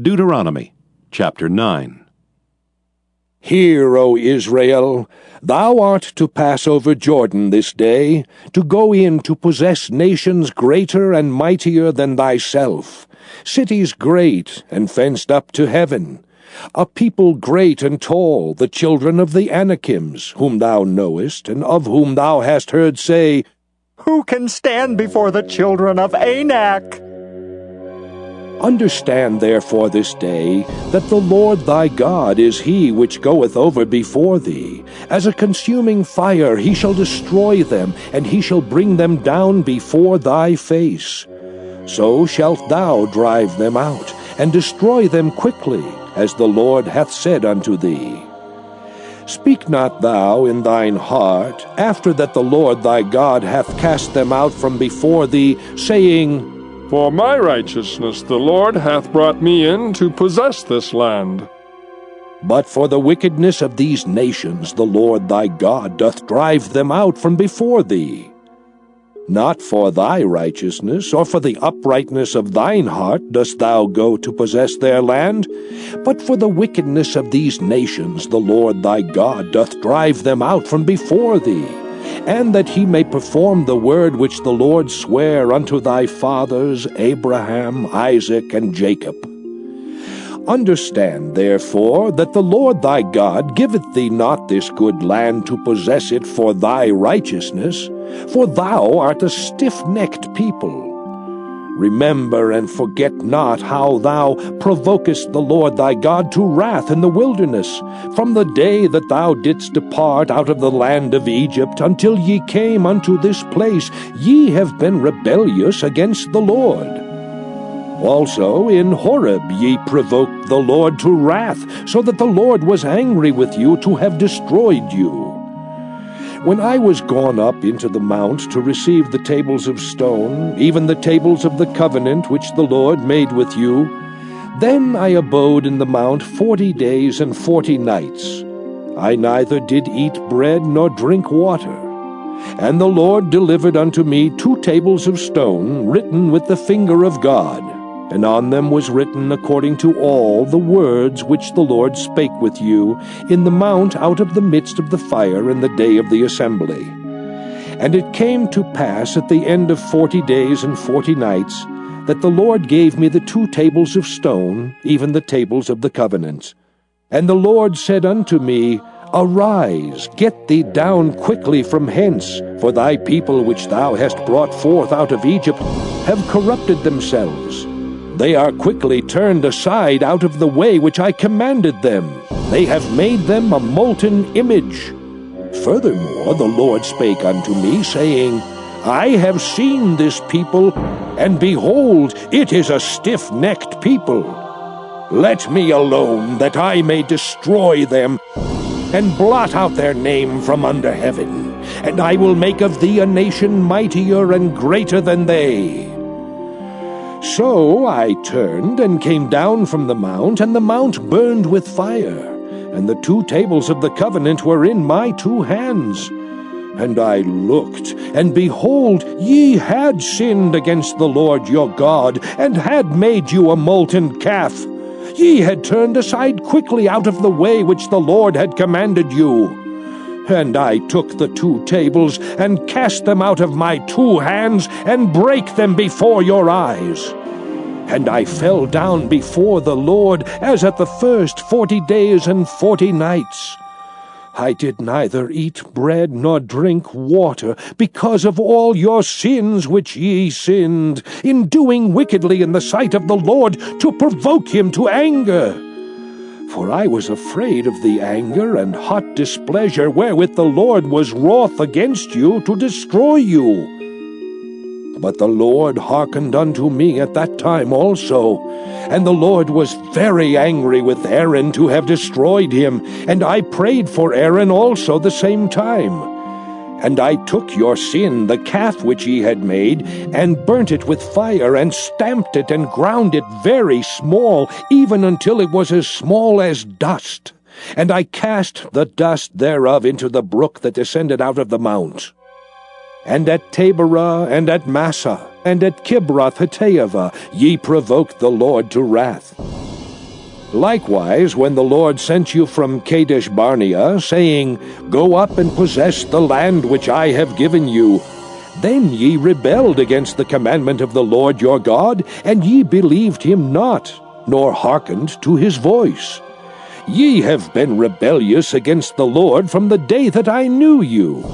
Deuteronomy chapter 9. Hear, O Israel, thou art to pass over Jordan this day, to go in to possess nations greater and mightier than thyself, cities great and fenced up to heaven, a people great and tall, the children of the Anakims, whom thou knowest, and of whom thou hast heard say, Who can stand before the children of Anak? Understand therefore this day that the Lord thy God is he which goeth over before thee. As a consuming fire he shall destroy them, and he shall bring them down before thy face. So shalt thou drive them out, and destroy them quickly, as the Lord hath said unto thee. Speak not thou in thine heart, after that the Lord thy God hath cast them out from before thee, saying, for my righteousness the Lord hath brought me in to possess this land. But for the wickedness of these nations the Lord thy God doth drive them out from before thee. Not for thy righteousness, or for the uprightness of thine heart, dost thou go to possess their land, but for the wickedness of these nations the Lord thy God doth drive them out from before thee and that he may perform the word which the Lord sware unto thy fathers Abraham, Isaac, and Jacob. Understand, therefore, that the Lord thy God giveth thee not this good land to possess it for thy righteousness, for thou art a stiff-necked people. Remember and forget not how thou provokest the Lord thy God to wrath in the wilderness, from the day that thou didst depart out of the land of Egypt until ye came unto this place. Ye have been rebellious against the Lord. Also in Horeb ye provoked the Lord to wrath, so that the Lord was angry with you to have destroyed you. When I was gone up into the mount to receive the tables of stone, even the tables of the covenant which the Lord made with you, then I abode in the mount forty days and forty nights. I neither did eat bread nor drink water. And the Lord delivered unto me two tables of stone, written with the finger of God and on them was written according to all the words which the Lord spake with you in the mount out of the midst of the fire in the day of the assembly. And it came to pass at the end of forty days and forty nights that the Lord gave me the two tables of stone, even the tables of the covenant. And the Lord said unto me, Arise, get thee down quickly from hence, for thy people which thou hast brought forth out of Egypt have corrupted themselves they are quickly turned aside out of the way which I commanded them. They have made them a molten image. Furthermore, the Lord spake unto me, saying, I have seen this people, and behold, it is a stiff-necked people. Let me alone, that I may destroy them, and blot out their name from under heaven, and I will make of thee a nation mightier and greater than they. So I turned and came down from the mount, and the mount burned with fire, and the two tables of the covenant were in my two hands. And I looked, and behold, ye had sinned against the Lord your God, and had made you a molten calf. Ye had turned aside quickly out of the way which the Lord had commanded you. And I took the two tables, and cast them out of my two hands, and brake them before your eyes. And I fell down before the Lord, as at the first forty days and forty nights. I did neither eat bread nor drink water, because of all your sins which ye sinned, in doing wickedly in the sight of the Lord, to provoke him to anger. For I was afraid of the anger and hot displeasure wherewith the Lord was wroth against you to destroy you. But the Lord hearkened unto me at that time also. And the Lord was very angry with Aaron to have destroyed him, and I prayed for Aaron also the same time. And I took your sin, the calf which ye had made, and burnt it with fire, and stamped it, and ground it very small, even until it was as small as dust. And I cast the dust thereof into the brook that descended out of the mount. And at Taberah, and at Massah, and at Kibroth Hattaavah, ye provoked the Lord to wrath. Likewise, when the Lord sent you from Kadesh Barnea, saying, Go up and possess the land which I have given you, then ye rebelled against the commandment of the Lord your God, and ye believed him not, nor hearkened to his voice. Ye have been rebellious against the Lord from the day that I knew you.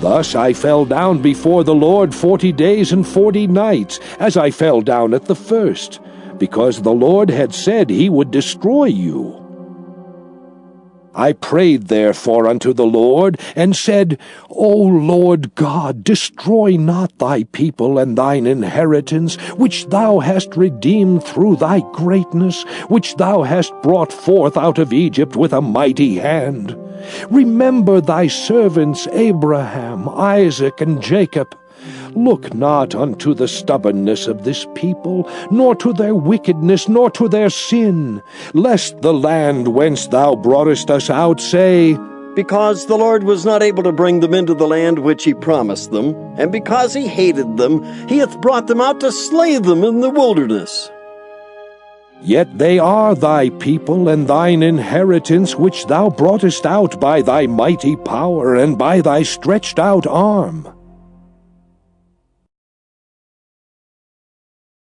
Thus I fell down before the Lord forty days and forty nights, as I fell down at the first, because the Lord had said he would destroy you. I prayed therefore unto the Lord, and said, O Lord God, destroy not thy people and thine inheritance, which thou hast redeemed through thy greatness, which thou hast brought forth out of Egypt with a mighty hand. Remember thy servants Abraham, Isaac, and Jacob. Look not unto the stubbornness of this people, nor to their wickedness, nor to their sin, lest the land whence thou broughtest us out say, Because the Lord was not able to bring them into the land which he promised them, and because he hated them, he hath brought them out to slay them in the wilderness. Yet they are thy people and thine inheritance, which thou broughtest out by thy mighty power and by thy stretched out arm.